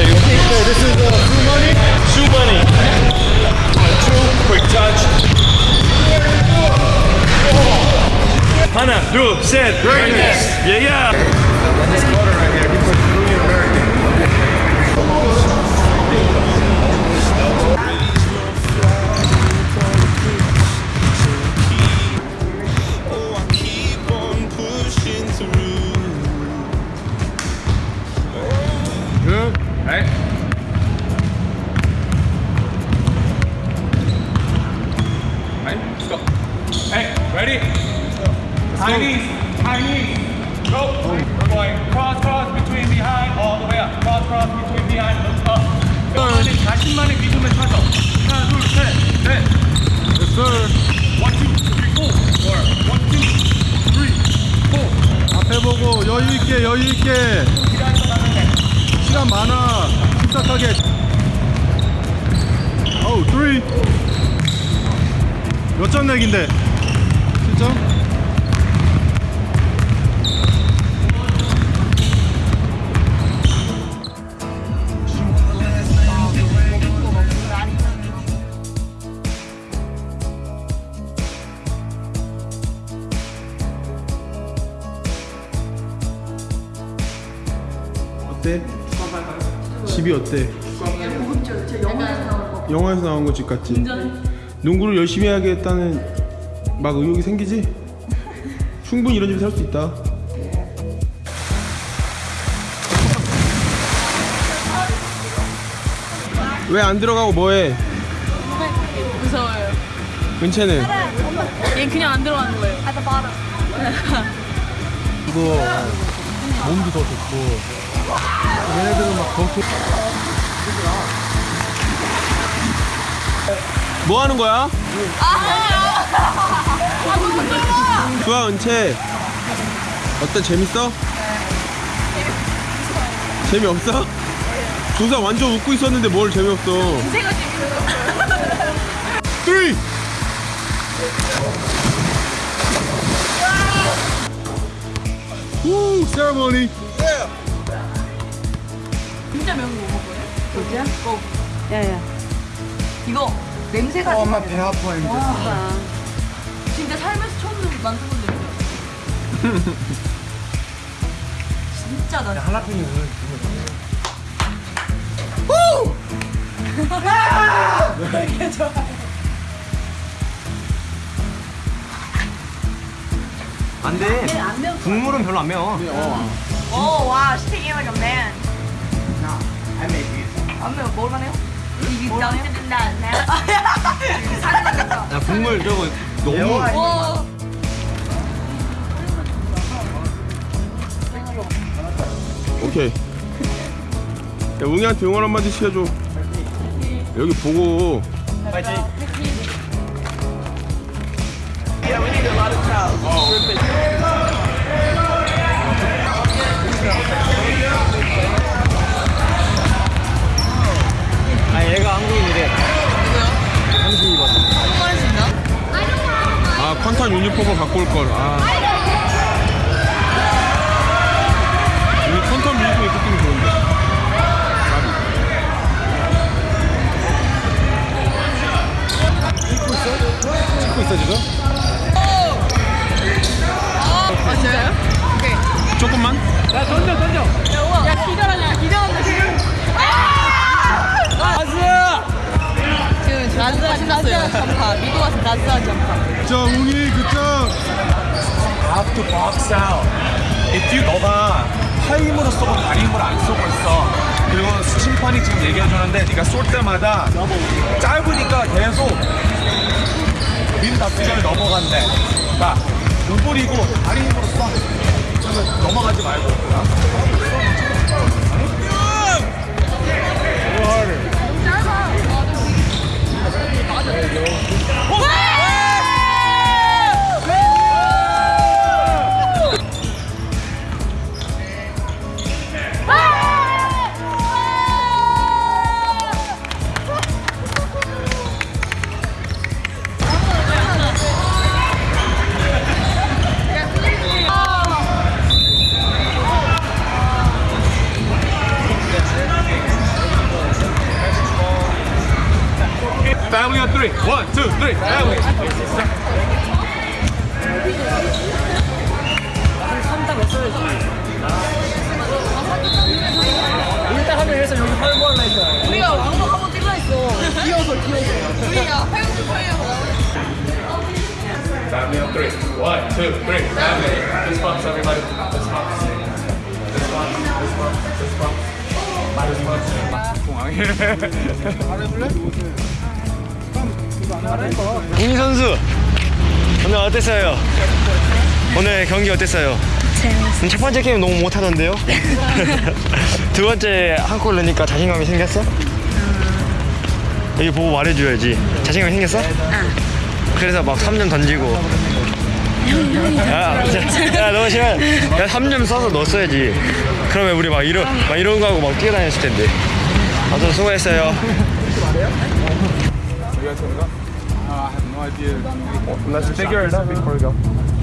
two. Okay, this is two. Two. Two, quick touch. Hannah, do, said, greatness. Yeah, yeah. This quarter right here. Chinese, Chinese. Go. We're going cross, cross between behind, all the way up. Cross, cross between behind, look up. 자신만의, 리듬을 찾아. 하나, 둘, 셋, 넷. Yes, sir. One, two, three, four. Or one, two, three, four. 앞에 보고 여유 있게 여유 있게 시간 많아 침착하게 어우 3 몇점 내기인데 7점? 어때? 집이 어때? 영화에서 나온 거 집 같지? 농구를 열심히 해야겠다는 막 의욕이 생기지? 충분히 이런 집에 살 수 있다 왜 안 들어가고 뭐해? 무서워요. 은채는? 얘 그냥 안 들어가는 거예요. 이거 몸도 더 좋고 얘네들은 막더 좋... 뭐 하는 거야? 좋아 은채 어때 재밌어? 재미없어? 동상 완전 웃고 있었는데 뭘 재미없어 제가 재밌어요. 3우세 먹어요? 진짜? 야야. 이거 냄새가 어, 엄마 배 아파, 이제. 와. 진짜 살면서 처음 만들어본 냄새. 진짜 나. 할라피뇨 안 돼. 국물은 별로 안 매워. 오, 와, 스테이크 like a man. 안 매워, 먹을만해요? 이게 된다. 살아났다. 야, 국물 저거 너무. 와. 오케이. 야 웅이한테 응원 한마디씩 해줘. 여기 보고. 아, 아 컨탄 유니폼을 갖고 올걸 아 여기 유니폼 입고 뛰면 좋은데 찍고 있어, 지금? 아, 진짜요? 오케이. 조금만 야, 던져, 던져. 야, 우와. 야, 기절하냐. 기절한다, 지금. 지금 나즈아 신났어요. 전파. 미국 자, 웅이 그쪽. Have to box out. if 너가 팔 힘으로 쏘고 다리 힘으로 안 쏘고 있어. 그리고 심판이 지금 얘기해주는데 네가 쏠 때마다 짧으니까 계속 민다 수전이 넘어간대. 자, 오버리고 다리 힘으로 쏴. 넘어가지 말고. 와. Family on three. One, two, three. Family. 우리가 왕복 한번 찍려 했어. 귀여워서 귀여워서. 우리가 화영수 화영. Family on three. One, two, three. Family. Fist bumps, everybody. Fist bumps. Fist bumps. Fist bumps. Fist bumps. Fist bumps. 공항에. 웅이 선수 오늘 어땠어요? 오늘 경기 어땠어요? 재밌었어요. 첫 번째 게임 너무 못하던데요? 두 번째 한 골 넣으니까 자신감이 생겼어? 여기 보고 말해줘야지. 자신감이 생겼어? 그래서 막 3점 던지고. 야, 진짜, 야, 너무 싫어. 야, 3점 써서 넣었어야지. 그러면 우리 막 이런, 막 이런 거 하고 막 뛰어다녔을 텐데. 아무튼 수고했어요. I have no idea. Let's figure it out before we go.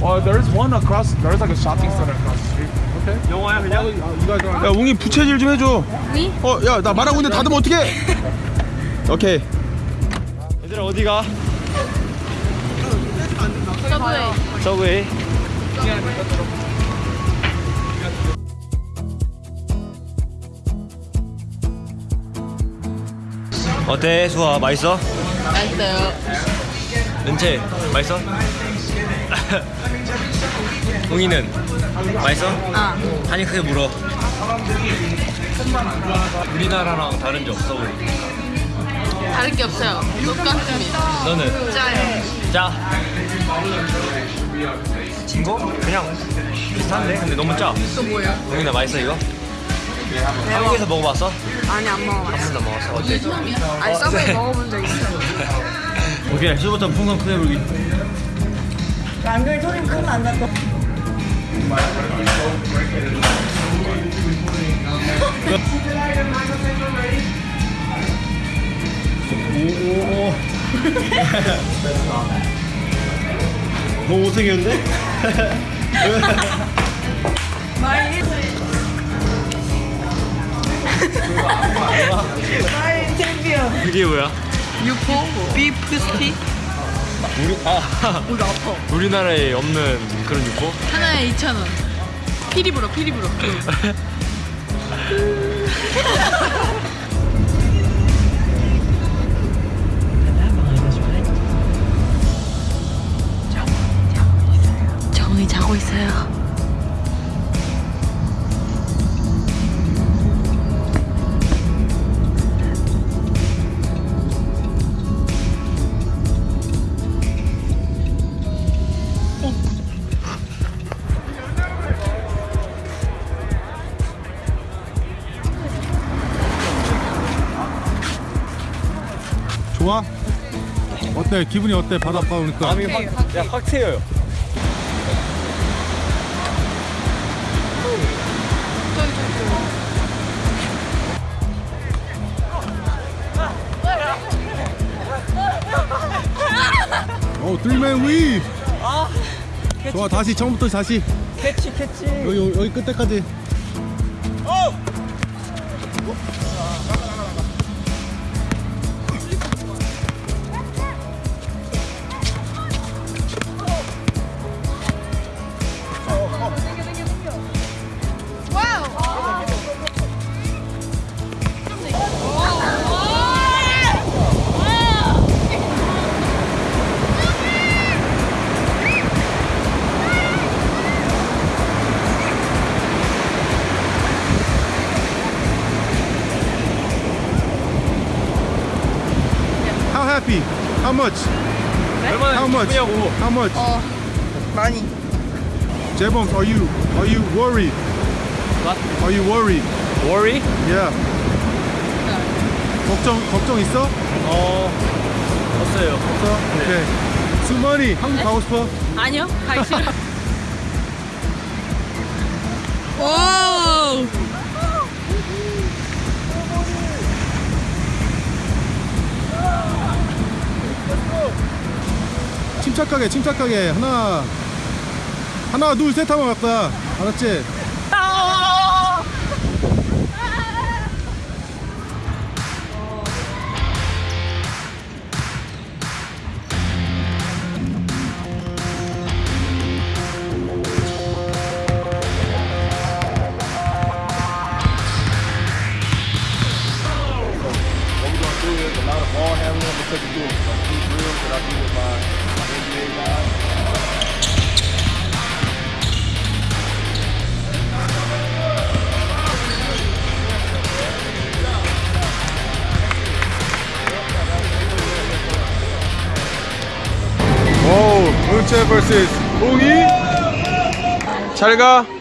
Well, there's one across. There's like a shopping center across the street. Okay. 영화야 그냥? 야 웅이 부채질 좀 해줘 어야 나 말하고 있는데 닫으면 어떡해 오케이 얘들아 어디가? 서브웨이. 서브웨이 어때 수아 맛있어? 맛있어요. 은채 맛있어? 웅이는 맛있어? 아. 한이 크게 물어 우리나라랑 다른 점 서브웨이 다를 게 없어요. 똑같습니다. 너는? 짜요. 짜? 진 거? 그냥 비슷한데? 근데 너무 짜 또 뭐예요? 웅이나 맛있어 이거? 한국에서 먹어봤어? 아니 안 먹어. 한 번도 안 먹었어 어때? 아니 서브웨이 먹어본 적 있어. 오케이 수부터 풍선 크게 불기 안경이 소리 크면 안 났어. 오오오 너무 못생겼는데? 그게 뭐야? 유포 비프 스틱 우리 아 우리나라에 없는 그런 육포? 하나에 2,000원. 피리 불어 피리 불어. 정이 자고 있어요. 어때? 기분이 어때? 바닷가 오니까 마음이 확, 야, 확 트여요 어 뜰맨 위! 좋아 다시 처음부터 다시 캐치 캐치 여기 여기 끝에까지 much? 얼마나 How much? 기쁘냐고 How much? 어 많이. 재범, are you are you worried? What? Are you worried? worry? Yeah. 걱정 걱정 있어? 어 없어요 없어? 오케이. 수만이 한국 가고 싶어? 아니요 가기 싫어. 오. 침착하게 침착하게 하나 하나 둘 셋 하면 갔다 알았지? Vs 공이 잘 가.